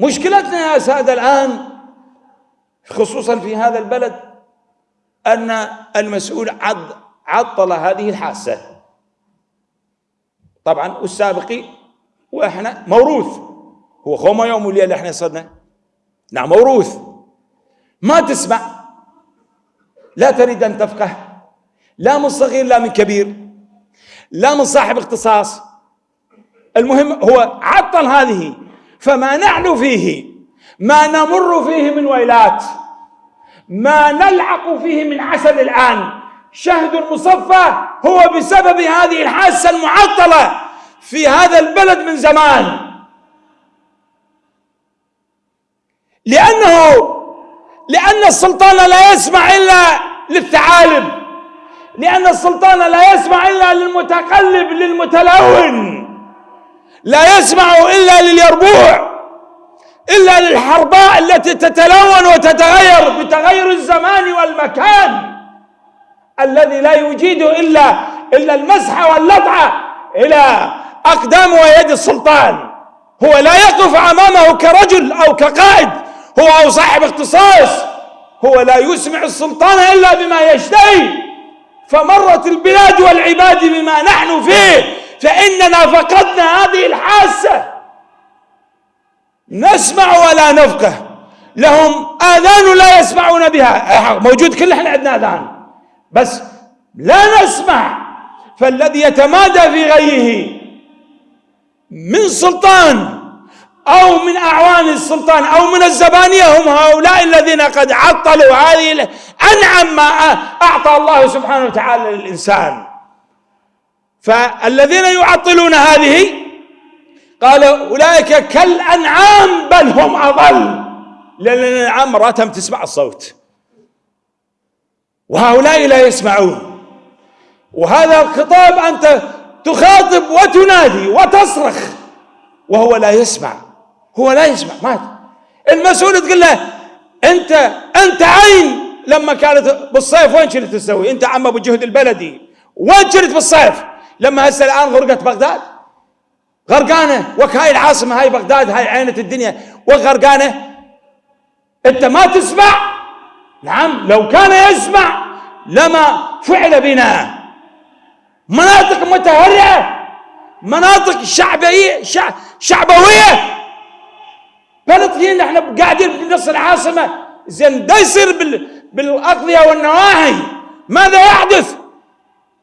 مشكلتنا يا سادة الآن خصوصا في هذا البلد أن المسؤول عطل هذه الحاسة طبعا والسابقي وإحنا موروث. هو خوما يوم وليلة إحنا صرنا نعم موروث. ما تسمع؟ لا تريد أن تفقه. لا من صغير لا من كبير. لا من صاحب اختصاص. المهم هو عطل هذه. فما نحن فيه. ما نمر فيه من ويلات. ما نلعق فيه من عسل الآن. شهد المصفى هو بسبب هذه الحاسة المعطلة في هذا البلد من زمان. لأنه لأن السلطان لا يسمع إلا للثعالب. لأن السلطان لا يسمع إلا للمتقلب للمتلون. لا يسمع إلا لليربوع إلا للحرباء التي تتلون وتتغير بتغير الزمان والمكان الذي لا يجيد إلا إلا المسح واللطعة إلى أقدام ويد السلطان. هو لا يقف أمامه كرجل أو كقائد هو أو صاحب اختصاص هو لا يسمع السلطان إلا بما يشتهي. فمرت البلاد والعباد بما نحن فيه. فإننا فقدنا هذه الحاسة. نسمع ولا نفقه. لهم آذان لا يسمعون بها. موجود كل إحنا عندنا آذان. بس لا نسمع. فالذي يتمادى في غيه من سلطان أو من أعوان السلطان أو من الزبانية هم هؤلاء الذين قد عطلوا هذه أنعم ما أعطى الله سبحانه وتعالى للإنسان. فالذين يعطلون هذه قال أولئك كالأنعام بل هم أضل. لأن الأنعام مراتهم تسمع الصوت. وهؤلاء لا يسمعون. وهذا الخطاب أنت تخاطب وتنادي وتصرخ. وهو لا يسمع. هو لا يسمع. مات المسؤول تقول له أنت أنت عين. لما كانت بالصيف وين كنت تسوي؟ أنت عم أبو جهد البلدي. وين كنت بالصيف لما هسه الآن غرقت بغداد. غرقانة. وك هاي العاصمه هاي بغداد هاي عينة الدنيا. وغرقانة. أنت ما تسمع؟ نعم لو كان يسمع لما فعل بنا. مناطق متهرئة مناطق شعبية شعبوية. فلسطين إحنا قاعدين في نص العاصمة. زين ده يصير بالأقضية والنواحي ماذا يحدث؟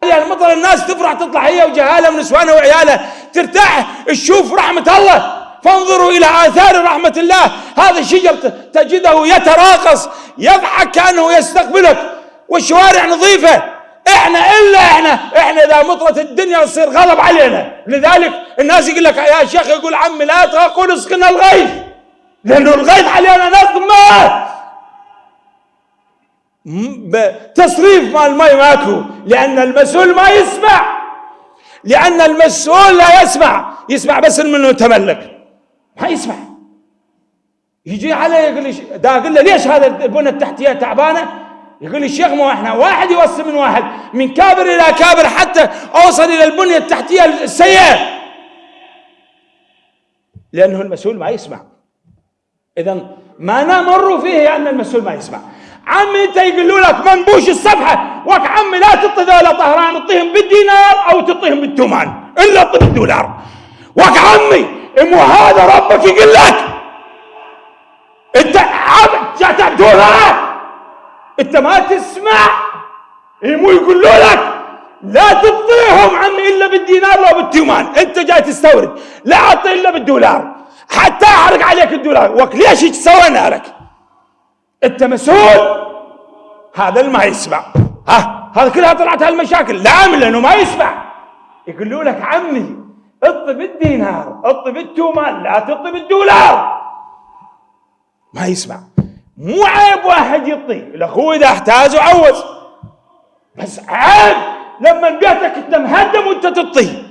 يعني المطر الناس تفرح تطلع هي وجهالها ونسوانها وعيالها ترتاح تشوف رحمة الله. فانظروا إلى آثار رحمة الله. هذا الشجر تجده يتراقص يضحك كأنه يستقبلك. والشوارع نظيفة. إحنا إلا إحنا إحنا إذا مطرت الدنيا تصير غضب علينا. لذلك الناس يقول لك يا شيخ يقول عمي لا تقول اسقنا الغيث لأنه الغيث علينا نقمه تصريف مال المي ماكو لأن المسؤول ما يسمع. لأن المسؤول لا يسمع يسمع بس منه تملك. ما يسمع. يجي عليه يقول لي دا أقول له ليش هذا البنى التحتية تعبانة؟ يقول الشيخ مو إحنا واحد يوصي من واحد من كابر إلى كابر حتى أوصل إلى البنيه التحتية السيئة. لأنه المسؤول ما يسمع. اذا ما نمر فيه أن المسؤول ما يسمع. عمي انت يقولوا لك منبوش الصفحة؟ وك عمي لا تعطي ذولا طهران تعطيهم بالدينار أو تعطيهم بالتومان إلا تعطي بالدولار وك عمي مو هذا ربك يقول لك. أنت عبد دولار أنت ما تسمع. مو يقولوا لك. لا تعطيهم عمي إلا بالدينار لو بالتيمان. أنت جاي تستورد. لا أعطي إلا بالدولار. حتى احرق عليك الدولار. وك ليش سوينا لك أنت مسؤول. هذا اللي ما يسمع. ها؟ هذا كلها طلعت هالمشاكل. لا لأنه ما يسمع. يقولوا لك عمي اطي بالدينار اطي بالتومان لا تطي بالدولار ما يسمع. مو عيب واحد يطي الأخوة إذا احتاج وعوز بس عيب. لما بيتك انت مهدم وأنت تطي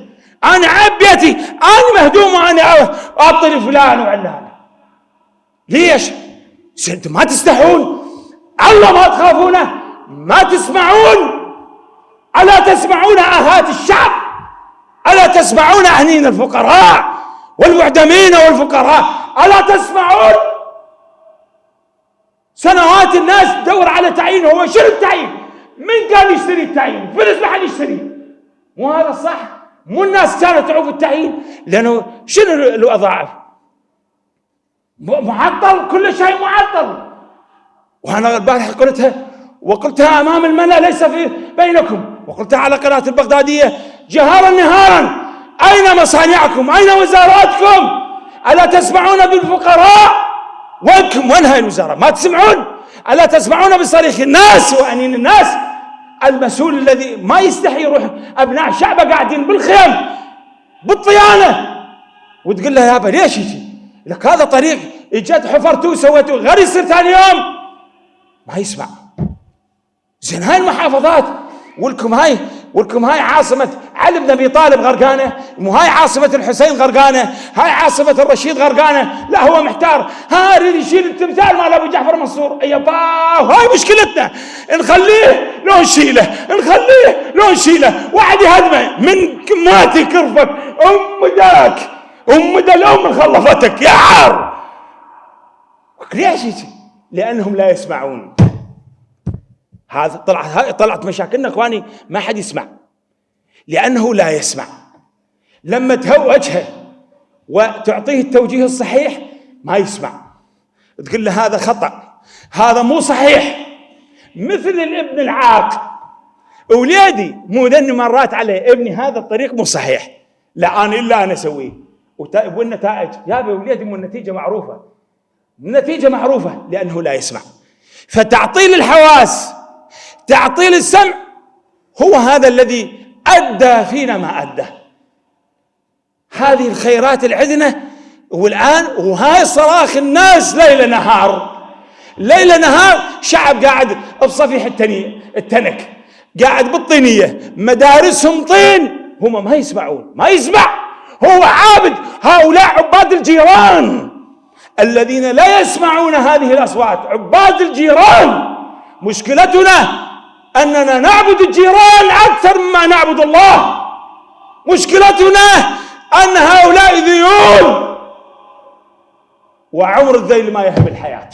أنا عيب بيتي. أنا مهدوم وأنا اطي لفلان وعلان ليش؟ أنتم ما تستحون. الله ما تخافونه ما تسمعون. ألا تسمعون آهات الشعب؟ ألا تسمعون أهنين الفقراء والمعدمين والفقراء؟ ألا تسمعون؟ سنوات الناس تدور على تعيين هو شنو التعيين؟ من قال يشتري التعيين؟ فلوس ما حد يشتري. مو هذا صح مو الناس كانت تعوف التعيين؟ لأنه شنو الوظائف معطل كل شيء معطل. وأنا البارحة قلتها وقلتها أمام الملأ ليس في بينكم. وقلتها على قناة البغدادية جهارا نهارا أين مصانعكم؟ أين وزاراتكم؟ ألا تسمعون بالفقراء؟ وينكم؟ وين هاي الوزارة؟ ما تسمعون؟ ألا تسمعون بصريخ الناس وأنين الناس؟ المسؤول الذي ما يستحي يروح أبناء شعبة قاعدين بالخيم بالطيانة. وتقول له يابا ليش يجي؟ لك هذا طريق اجت حفرتوه وسويتوه غير يصير ثاني يوم. ما يسمع. زين هاي المحافظات ولكم هاي ولكم هاي عاصمة علي بن أبي طالب غرقانة مو هاي عاصمة الحسين غرقانة هاي عاصمة الرشيد غرقانة لا هو محتار. ها يريد يشيل التمثال مال أبو جعفر منصور. اي باو هاي مشكلتنا. نخليه لو نشيله نخليه لو نشيله. واحد يهدمه. من ماتي كرفك أم داك أم دا الأم خلفتك يا عار. ليش لأنهم لا يسمعون. هذا طلعت طلعت مشاكلنا إخواني ما حد يسمع. لأنه لا يسمع. لما تهوجها وتعطيه التوجيه الصحيح ما يسمع. تقول له هذا خطأ. هذا مو صحيح. مثل الابن العاق. وليدي مو ذني مرات عليه. ابني هذا الطريق مو صحيح. لا أنا إلا أنا أسويه. والنتائج يا وليدي مو النتيجة معروفة. النتيجه معروفة لأنه لا يسمع. فتعطيل الحواس تعطيل السمع هو هذا الذي أدى فينا ما أدى. هذه الخيرات العدنة والآن وهاي صراخ الناس ليل نهار. ليل نهار شعب قاعد بصفيح التنية التنك قاعد بالطينية مدارسهم طين هم ما يسمعون ما يسمع. هو عابد هؤلاء عباد الجيران. الذين لا يسمعون هذه الأصوات عباد الجيران مشكلتنا أننا نعبد الجيران أكثر مما نعبد الله. مشكلتنا أن هؤلاء ذيول وعمر الذيل ما يهب الحياة.